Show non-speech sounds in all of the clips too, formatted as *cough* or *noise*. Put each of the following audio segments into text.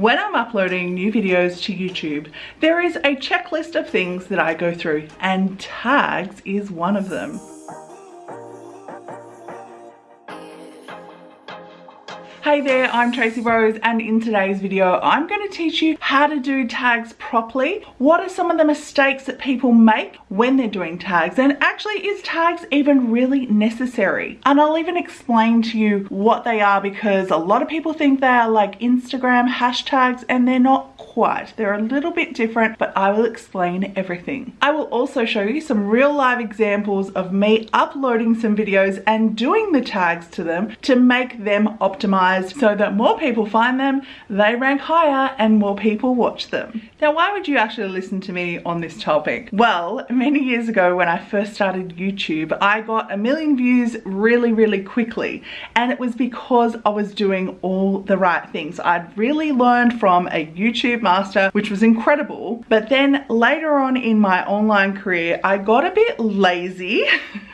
When I'm uploading new videos to YouTube, there is a checklist of things that I go through and tags is one of them. Hey there, I'm Tracy Rose and in today's video I'm going to teach you how to do tags properly. What are some of the mistakes that people make when they're doing tags and actually is tags even really necessary? And I'll even explain to you what they are because a lot of people think they are like Instagram hashtags and they're not quite. They're a little bit different but I will explain everything. I will also show you some real live examples of me uploading some videos and doing the tags to them to make them optimized so that more people find them, they rank higher and more people watch them. Now why would you actually listen to me on this topic? Well, many years ago when I first started YouTube, I got a million views really, really quickly. And it was because I was doing all the right things. I'd really learned from a YouTube master, which was incredible. But then later on in my online career, I got a bit lazy. *laughs*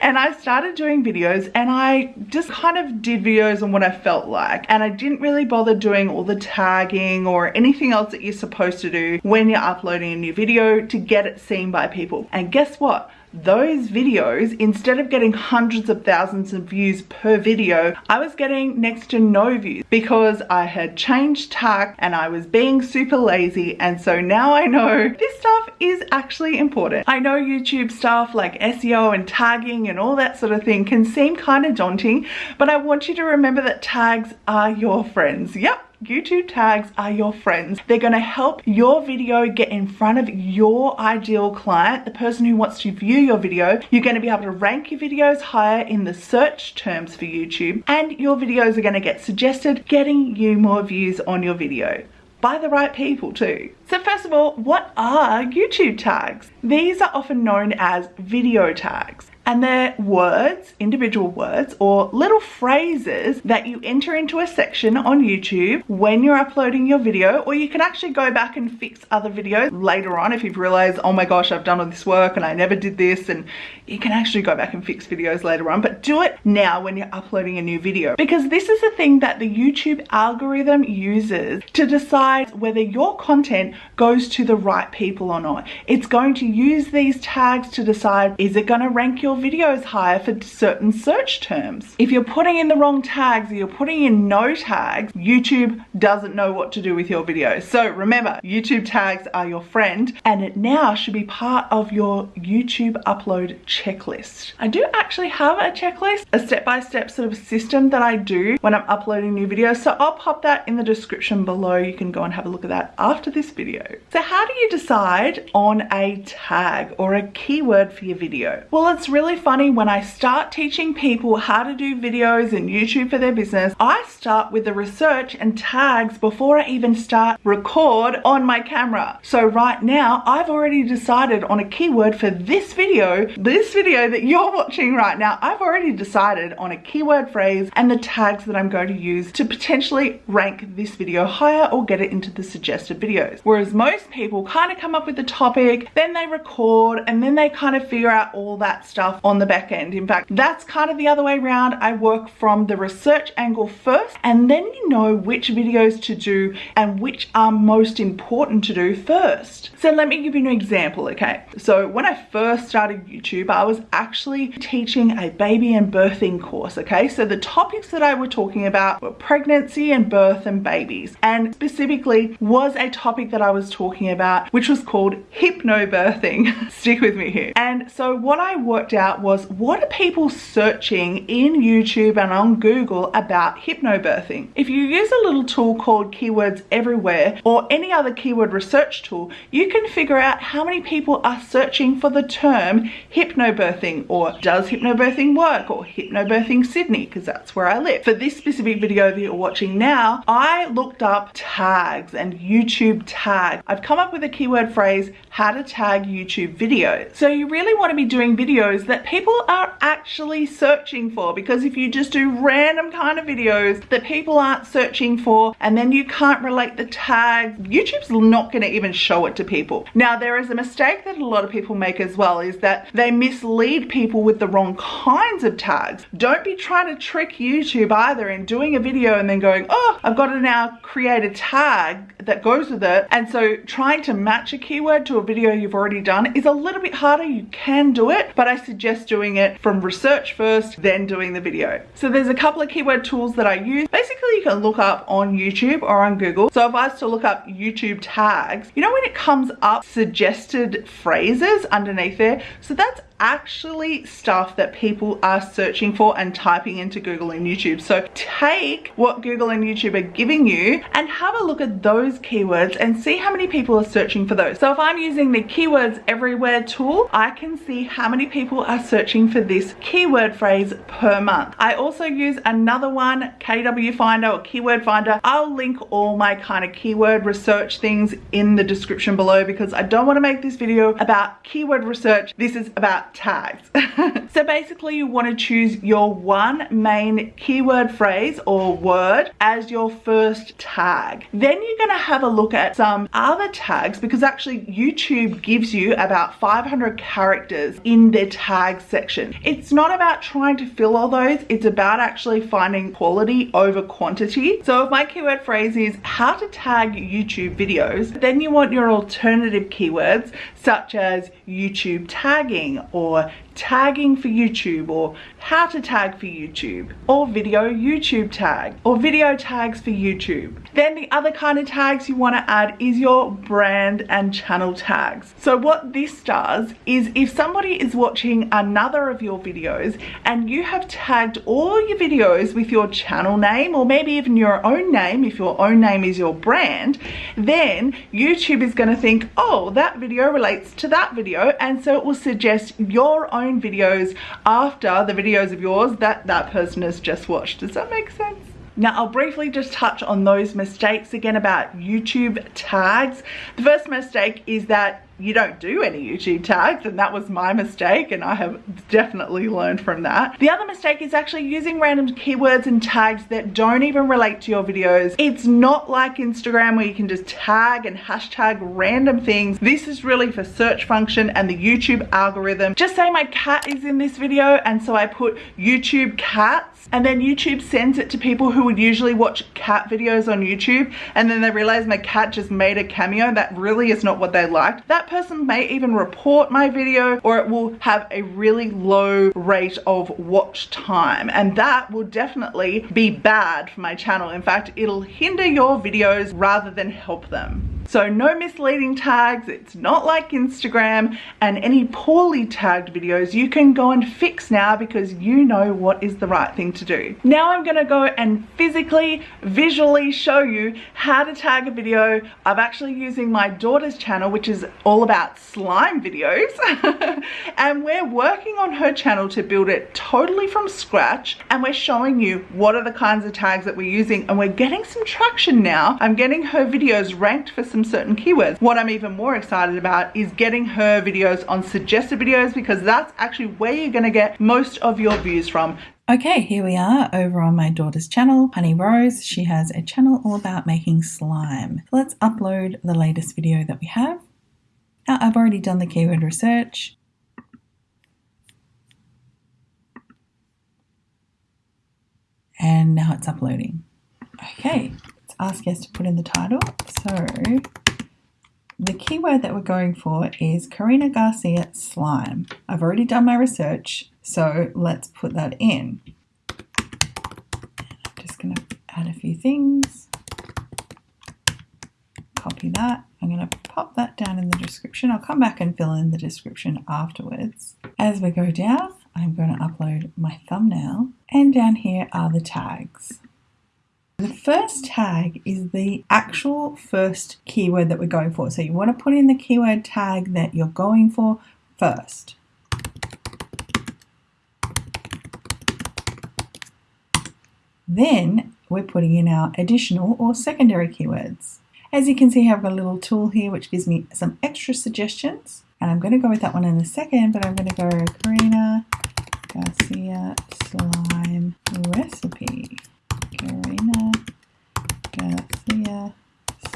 and I started doing videos and I just kind of did videos on what I felt like. And I didn't really bother doing all the tagging or anything else that you're supposed to do when you're uploading a new video to get it seen by people. And guess what those videos, instead of getting hundreds of thousands of views per video, I was getting next to no views because I had changed tack and I was being super lazy. And so now I know this stuff is actually important. I know YouTube stuff like SEO and tagging and all that sort of thing can seem kind of daunting, but I want you to remember that tags are your friends. Yep, YouTube tags are your friends. They're going to help your video get in front of your ideal client, the person who wants to view your video. You're going to be able to rank your videos higher in the search terms for YouTube and your videos are going to get suggested, getting you more views on your video by the right people too. So first of all, what are YouTube tags? These are often known as video tags and they're words, individual words, or little phrases that you enter into a section on YouTube when you're uploading your video, or you can actually go back and fix other videos later on if you've realized, oh my gosh, I've done all this work and I never did this, and you can actually go back and fix videos later on, but do it now when you're uploading a new video, because this is the thing that the YouTube algorithm uses to decide whether your content goes to the right people or not. It's going to use these tags to decide, is it gonna rank your videos higher for certain search terms. If you're putting in the wrong tags or you're putting in no tags, YouTube doesn't know what to do with your videos. So remember, YouTube tags are your friend and it now should be part of your YouTube upload checklist. I do actually have a checklist, a step-by-step -step sort of system that I do when I'm uploading new videos. So I'll pop that in the description below. You can go and have a look at that after this video. So how do you decide on a tag or a keyword for your video? Well, it's really really funny when I start teaching people how to do videos and YouTube for their business, I start with the research and tags before I even start record on my camera. So right now, I've already decided on a keyword for this video, this video that you're watching right now, I've already decided on a keyword phrase and the tags that I'm going to use to potentially rank this video higher or get it into the suggested videos. Whereas most people kind of come up with the topic, then they record, and then they kind of figure out all that stuff on the back end. In fact, that's kind of the other way around. I work from the research angle first and then you know which videos to do and which are most important to do first. So let me give you an example, okay? So when I first started YouTube, I was actually teaching a baby and birthing course, okay? So the topics that I were talking about were pregnancy and birth and babies. And specifically was a topic that I was talking about, which was called hypnobirthing. *laughs* Stick with me here. And so what I worked out was what are people searching in YouTube and on Google about hypnobirthing? If you use a little tool called Keywords Everywhere or any other keyword research tool, you can figure out how many people are searching for the term hypnobirthing or does hypnobirthing work or hypnobirthing Sydney because that's where I live. For this specific video that you're watching now, I looked up tags and YouTube tags. I've come up with a keyword phrase how to tag YouTube videos. So you really want to be doing videos that people are actually searching for because if you just do random kind of videos that people aren't searching for and then you can't relate the tags, YouTube's not going to even show it to people. Now there is a mistake that a lot of people make as well is that they mislead people with the wrong kinds of tags. Don't be trying to trick YouTube either in doing a video and then going, oh, I've got to now create a tag that goes with it. And so trying to match a keyword to a video you've already done is a little bit harder. You can do it, but I suggest doing it from research first, then doing the video. So there's a couple of keyword tools that I use. Basically, you can look up on YouTube or on Google. So if I was to look up YouTube tags, you know when it comes up suggested phrases underneath there? So that's actually stuff that people are searching for and typing into Google and YouTube. So take what Google and YouTube are giving you and have a look at those keywords and see how many people are searching for those. So if I'm using the keywords everywhere tool, I can see how many people are searching for this keyword phrase per month. I also use another one, KW Finder or Keyword Finder. I'll link all my kind of keyword research things in the description below because I don't want to make this video about keyword research. This is about tags. *laughs* so basically you want to choose your one main keyword phrase or word as your first tag. Then you're going to have a look at some other tags because actually YouTube gives you about 500 characters in their tag section. It's not about trying to fill all those, it's about actually finding quality over quantity. So if my keyword phrase is how to tag YouTube videos, then you want your alternative keywords such as YouTube tagging or tagging for YouTube or how to tag for YouTube or video YouTube tag or video tags for YouTube. Then the other kind of tags you want to add is your brand and channel tags. So what this does is if somebody is watching another of your videos and you have tagged all your videos with your channel name or maybe even your own name if your own name is your brand, then YouTube is going to think, oh, that video relates to that video and so it will suggest your own videos after the videos of yours that that person has just watched. Does that make sense? Now I'll briefly just touch on those mistakes again about YouTube tags. The first mistake is that you don't do any YouTube tags and that was my mistake and I have definitely learned from that. The other mistake is actually using random keywords and tags that don't even relate to your videos. It's not like Instagram where you can just tag and hashtag random things. This is really for search function and the YouTube algorithm. Just say my cat is in this video and so I put YouTube cats and then YouTube sends it to people who would usually watch cat videos on YouTube and then they realize my cat just made a cameo. That really is not what they liked. That person may even report my video or it will have a really low rate of watch time and that will definitely be bad for my channel. In fact, it'll hinder your videos rather than help them. So no misleading tags, it's not like Instagram and any poorly tagged videos you can go and fix now because you know what is the right thing to do. Now I'm gonna go and physically, visually show you how to tag a video. I'm actually using my daughter's channel which is all about slime videos *laughs* and we're working on her channel to build it totally from scratch and we're showing you what are the kinds of tags that we're using and we're getting some traction now. I'm getting her videos ranked for some certain keywords. What I'm even more excited about is getting her videos on suggested videos because that's actually where you're going to get most of your views from. Okay, here we are over on my daughter's channel, Honey Rose. She has a channel all about making slime. Let's upload the latest video that we have. Now, I've already done the keyword research. And now it's uploading. Okay, ask us to put in the title. So the keyword that we're going for is Karina Garcia slime. I've already done my research, so let's put that in. I'm just going to add a few things. Copy that. I'm going to pop that down in the description. I'll come back and fill in the description afterwards. As we go down, I'm going to upload my thumbnail and down here are the tags. The first tag is the actual first keyword that we're going for. So you want to put in the keyword tag that you're going for first. Then we're putting in our additional or secondary keywords. As you can see, I've got a little tool here which gives me some extra suggestions. And I'm going to go with that one in a second, but I'm going to go Karina Garcia slime recipe. Karina Garcia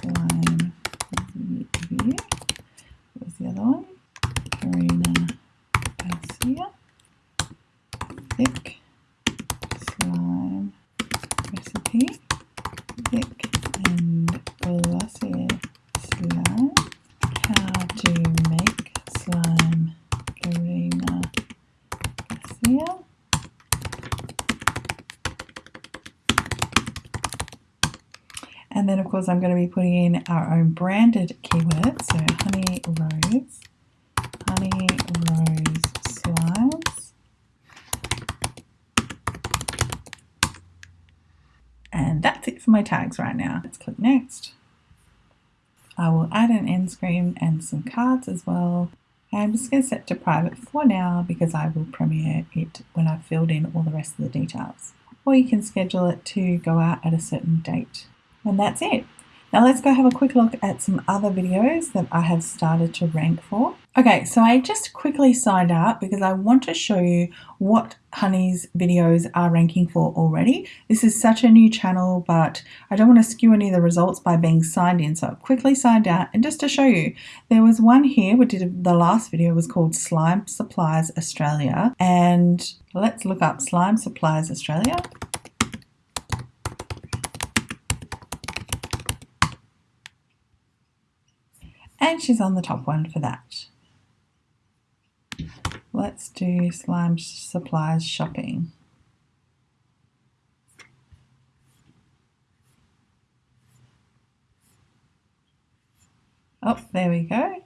slime review. What was the other one? Karina Garcia thick slime recipe. Thick and glossy slime. How to make slime Karina Garcia. And then of course I'm going to be putting in our own branded keywords. So honey rose, honey rose slimes. And that's it *laughs* for my tags right now. Let's click next. I will add an end screen and some cards as well. I'm just going to set to private for now because I will premiere it when I've filled in all the rest of the details. Or you can schedule it to go out at a certain date. And that's it. Now let's go have a quick look at some other videos that I have started to rank for. Okay, so I just quickly signed up because I want to show you what Honey's videos are ranking for already. This is such a new channel, but I don't want to skew any of the results by being signed in. So I've quickly signed out and just to show you, there was one here, we did the last video was called Slime Supplies Australia. And let's look up Slime Supplies Australia. And she's on the top one for that. Let's do slime supplies shopping. Oh, there we go.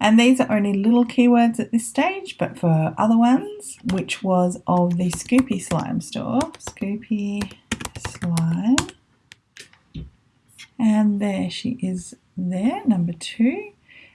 And these are only little keywords at this stage, but for other ones, which was of the Scoopy Slime store, Scoopy Slime. And there she is there, number two.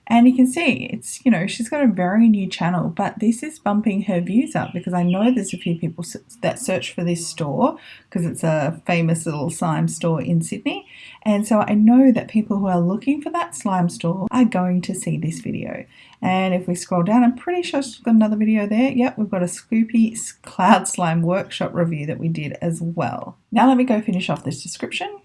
And you can see it's, you know, she's got a very new channel, but this is bumping her views up because I know there's a few people that search for this store because it's a famous little slime store in Sydney. And so I know that people who are looking for that slime store are going to see this video. And if we scroll down, I'm pretty sure she's got another video there. Yep, we've got a Scoopy Cloud Slime workshop review that we did as well. Now let me go finish off this description.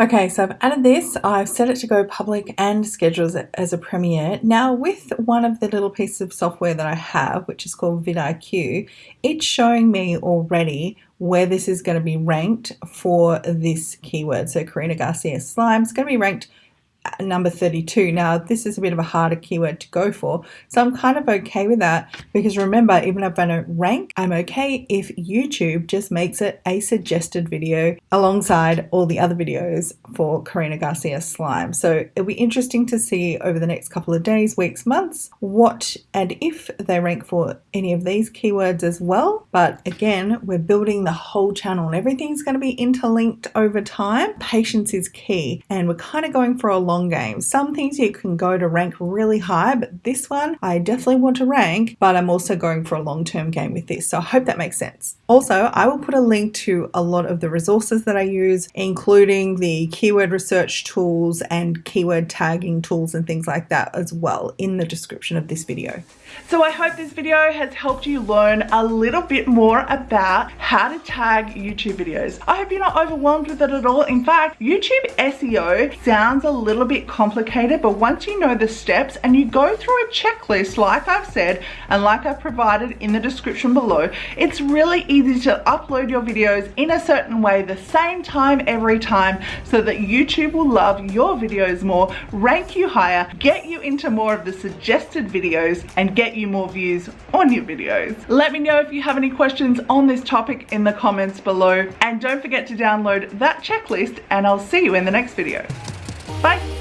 Okay, so I've added this, I've set it to go public and schedules it as a premiere. Now with one of the little pieces of software that I have, which is called vidIQ, it's showing me already where this is going to be ranked for this keyword. So Karina Garcia Slime is going to be ranked number 32. Now, this is a bit of a harder keyword to go for, so I'm kind of okay with that because remember, even if I don't rank, I'm okay if YouTube just makes it a suggested video alongside all the other videos for Karina Garcia Slime. So it'll be interesting to see over the next couple of days, weeks, months, what and if they rank for any of these keywords as well. But again, we're building the whole channel and everything's going to be interlinked over time. Patience is key, and we're kind of going for a long game. Some things you can go to rank really high, but this one I definitely want to rank, but I'm also going for a long-term game with this. So I hope that makes sense. Also, I will put a link to a lot of the resources that I use, including the keyword research tools and keyword tagging tools and things like that as well in the description of this video. So I hope this video has helped you learn a little bit more about how to tag YouTube videos. I hope you're not overwhelmed with it at all. In fact, YouTube SEO sounds a little bit complicated, but once you know the steps and you go through a checklist, like I've said, and like I've provided in the description below, it's really easy to upload your videos in a certain way the same time every time so that YouTube will love your videos more, rank you higher, get you into more of the suggested videos, and get you more views on your videos. Let me know if you have any questions on this topic in the comments below and don't forget to download that checklist and I'll see you in the next video. Bye!